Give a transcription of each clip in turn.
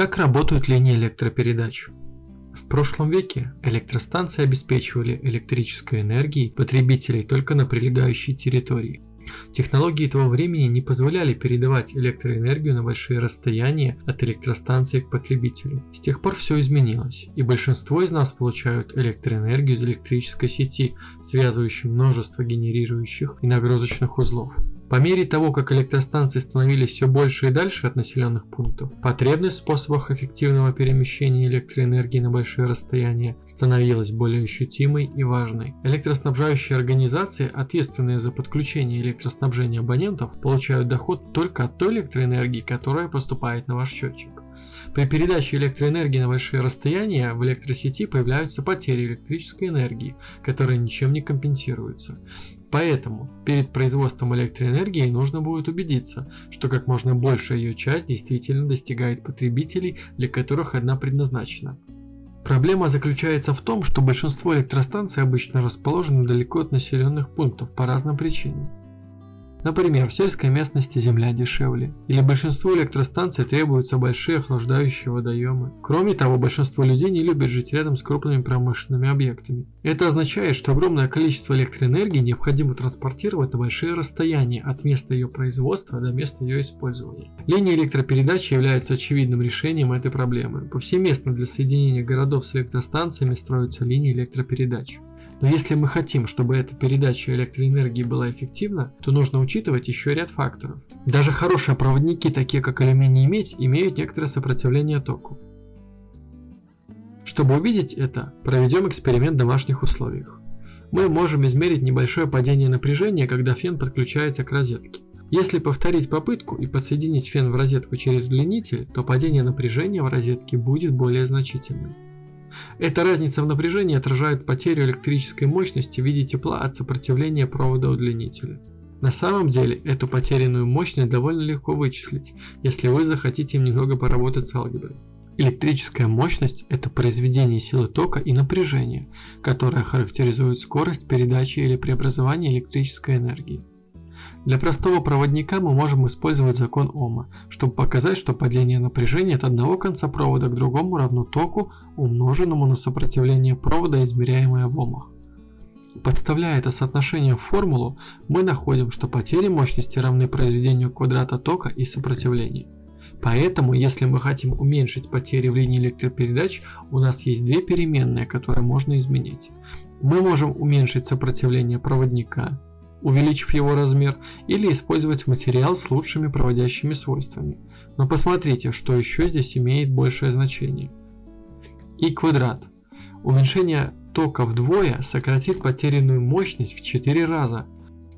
Как работают линии электропередач? В прошлом веке электростанции обеспечивали электрической энергией потребителей только на прилегающей территории. Технологии того времени не позволяли передавать электроэнергию на большие расстояния от электростанции к потребителю. С тех пор все изменилось, и большинство из нас получают электроэнергию из электрической сети, связывающей множество генерирующих и нагрузочных узлов. По мере того, как электростанции становились все больше и дальше от населенных пунктов, потребность в способах эффективного перемещения электроэнергии на большие расстояния становилась более ощутимой и важной. Электроснабжающие организации, ответственные за подключение электроснабжения абонентов, получают доход только от той электроэнергии, которая поступает на ваш счетчик. При передаче электроэнергии на большие расстояния в электросети появляются потери электрической энергии, которые ничем не компенсируются. Поэтому перед производством электроэнергии нужно будет убедиться, что как можно большая ее часть действительно достигает потребителей, для которых она предназначена. Проблема заключается в том, что большинство электростанций обычно расположены далеко от населенных пунктов по разным причинам. Например, в сельской местности земля дешевле, или большинству электростанций требуются большие охлаждающие водоемы. Кроме того, большинство людей не любят жить рядом с крупными промышленными объектами. Это означает, что огромное количество электроэнергии необходимо транспортировать на большие расстояния от места ее производства до места ее использования. Линии электропередачи являются очевидным решением этой проблемы. Повсеместно для соединения городов с электростанциями строятся линии электропередач. Но если мы хотим, чтобы эта передача электроэнергии была эффективна, то нужно учитывать еще ряд факторов. Даже хорошие проводники, такие как алюминий и медь, имеют некоторое сопротивление току. Чтобы увидеть это, проведем эксперимент в домашних условиях. Мы можем измерить небольшое падение напряжения, когда фен подключается к розетке. Если повторить попытку и подсоединить фен в розетку через удлинитель, то падение напряжения в розетке будет более значительным. Эта разница в напряжении отражает потерю электрической мощности в виде тепла от сопротивления провода удлинителя. На самом деле, эту потерянную мощность довольно легко вычислить, если вы захотите немного поработать с алгеброй. Электрическая мощность – это произведение силы тока и напряжения, которое характеризует скорость передачи или преобразования электрической энергии. Для простого проводника мы можем использовать закон Ома, чтобы показать, что падение напряжения от одного конца провода к другому равно току, умноженному на сопротивление провода, измеряемое в Омах. Подставляя это соотношение в формулу, мы находим, что потери мощности равны произведению квадрата тока и сопротивления. Поэтому, если мы хотим уменьшить потери в линии электропередач, у нас есть две переменные, которые можно изменить. Мы можем уменьшить сопротивление проводника, увеличив его размер, или использовать материал с лучшими проводящими свойствами. Но посмотрите, что еще здесь имеет большее значение. И квадрат. Уменьшение тока вдвое сократит потерянную мощность в 4 раза.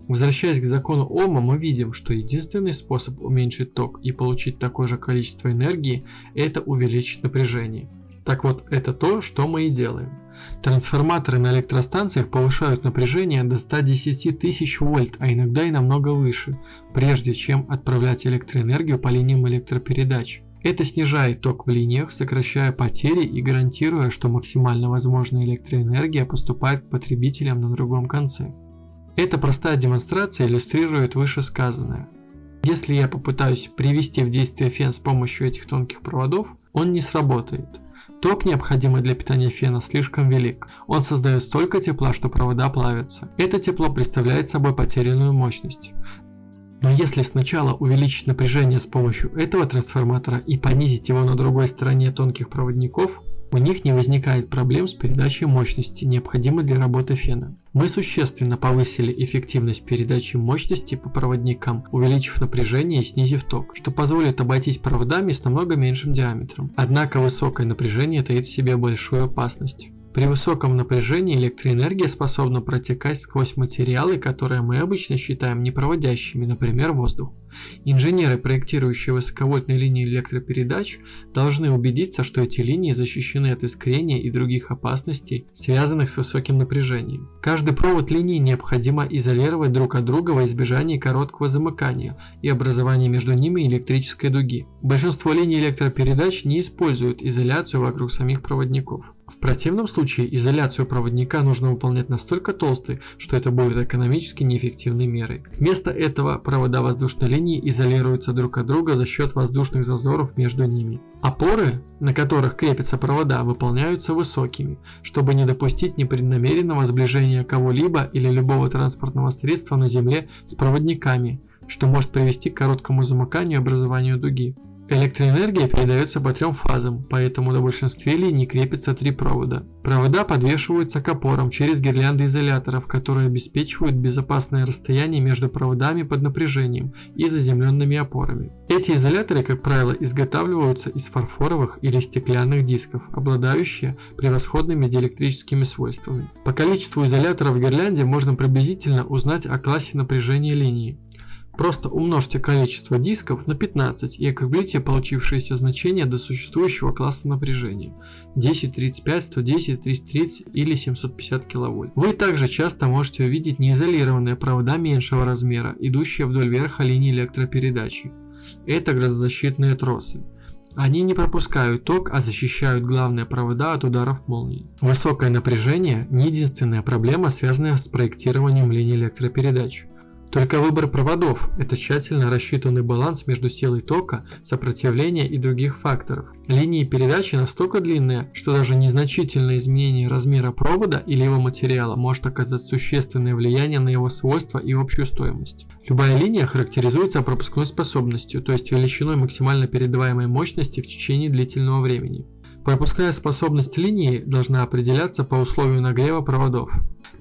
Возвращаясь к закону Ома, мы видим, что единственный способ уменьшить ток и получить такое же количество энергии – это увеличить напряжение. Так вот, это то, что мы и делаем. Трансформаторы на электростанциях повышают напряжение до 110 тысяч вольт, а иногда и намного выше, прежде чем отправлять электроэнергию по линиям электропередач. Это снижает ток в линиях, сокращая потери и гарантируя, что максимально возможная электроэнергия поступает к потребителям на другом конце. Эта простая демонстрация иллюстрирует вышесказанное. Если я попытаюсь привести в действие фен с помощью этих тонких проводов, он не сработает. Ток, необходимый для питания фена, слишком велик. Он создает столько тепла, что провода плавятся. Это тепло представляет собой потерянную мощность. Но если сначала увеличить напряжение с помощью этого трансформатора и понизить его на другой стороне тонких проводников, у них не возникает проблем с передачей мощности, необходимой для работы фена. Мы существенно повысили эффективность передачи мощности по проводникам, увеличив напряжение и снизив ток, что позволит обойтись проводами с намного меньшим диаметром. Однако высокое напряжение таит в себе большую опасность. При высоком напряжении электроэнергия способна протекать сквозь материалы, которые мы обычно считаем непроводящими, например, воздух. Инженеры, проектирующие высоковольтные линии электропередач, должны убедиться, что эти линии защищены от искрения и других опасностей, связанных с высоким напряжением. Каждый провод линии необходимо изолировать друг от друга во избежание короткого замыкания и образования между ними электрической дуги. Большинство линий электропередач не используют изоляцию вокруг самих проводников. В противном случае изоляцию проводника нужно выполнять настолько толстой, что это будет экономически неэффективной мерой. Вместо этого провода воздушной линии линии изолируются друг от друга за счет воздушных зазоров между ними. Опоры, на которых крепятся провода, выполняются высокими, чтобы не допустить непреднамеренного сближения кого-либо или любого транспортного средства на Земле с проводниками, что может привести к короткому замыканию и образованию дуги. Электроэнергия передается по трем фазам, поэтому на большинстве линий крепятся три провода. Провода подвешиваются к опорам через гирлянды изоляторов, которые обеспечивают безопасное расстояние между проводами под напряжением и заземленными опорами. Эти изоляторы, как правило, изготавливаются из фарфоровых или стеклянных дисков, обладающие превосходными диэлектрическими свойствами. По количеству изоляторов в гирлянде можно приблизительно узнать о классе напряжения линии. Просто умножьте количество дисков на 15 и округлите получившееся значение до существующего класса напряжения 10, 35, 110, 330 или 750 кВт. Вы также часто можете увидеть неизолированные провода меньшего размера, идущие вдоль верха линии электропередачи. Это грозозащитные тросы. Они не пропускают ток, а защищают главные провода от ударов молнии. Высокое напряжение – не единственная проблема, связанная с проектированием линии электропередач. Только выбор проводов – это тщательно рассчитанный баланс между силой тока, сопротивления и других факторов. Линии передачи настолько длинные, что даже незначительное изменение размера провода или его материала может оказать существенное влияние на его свойства и общую стоимость. Любая линия характеризуется пропускной способностью, то есть величиной максимально передаваемой мощности в течение длительного времени. Пропускная способность линии должна определяться по условию нагрева проводов.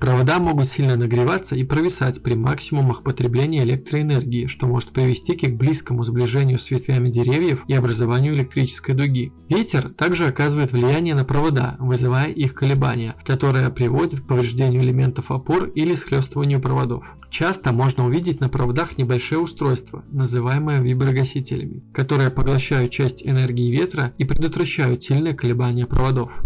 Провода могут сильно нагреваться и провисать при максимумах потребления электроэнергии, что может привести к их близкому сближению с ветвями деревьев и образованию электрической дуги. Ветер также оказывает влияние на провода, вызывая их колебания, которые приводят к повреждению элементов опор или схлестыванию проводов. Часто можно увидеть на проводах небольшие устройства, называемые виброгасителями, которые поглощают часть энергии ветра и предотвращают сильные колебания проводов.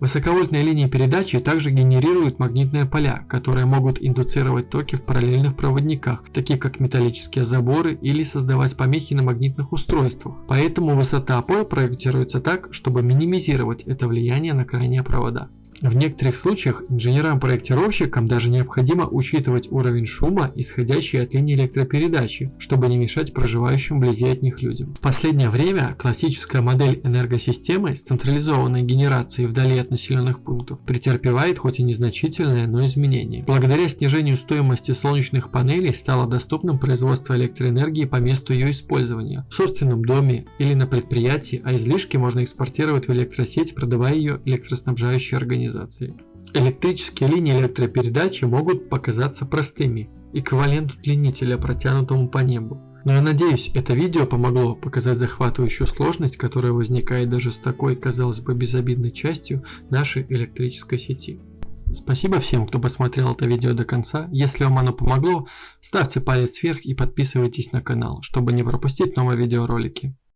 Высоковольтные линии передачи также генерируют магнитные поля, которые могут индуцировать токи в параллельных проводниках, таких как металлические заборы или создавать помехи на магнитных устройствах. Поэтому высота опор проектируется так, чтобы минимизировать это влияние на крайние провода. В некоторых случаях инженерам-проектировщикам даже необходимо учитывать уровень шума, исходящий от линии электропередачи, чтобы не мешать проживающим вблизи от них людям. В последнее время классическая модель энергосистемы с централизованной генерацией вдали от населенных пунктов претерпевает хоть и незначительное, но изменение. Благодаря снижению стоимости солнечных панелей стало доступным производство электроэнергии по месту ее использования в собственном доме или на предприятии, а излишки можно экспортировать в электросеть, продавая ее электроснабжающей организации организации. Электрические линии электропередачи могут показаться простыми, эквивалент удлинителя, протянутому по небу. Но я надеюсь, это видео помогло показать захватывающую сложность, которая возникает даже с такой, казалось бы, безобидной частью нашей электрической сети. Спасибо всем, кто посмотрел это видео до конца. Если вам оно помогло, ставьте палец вверх и подписывайтесь на канал, чтобы не пропустить новые видеоролики.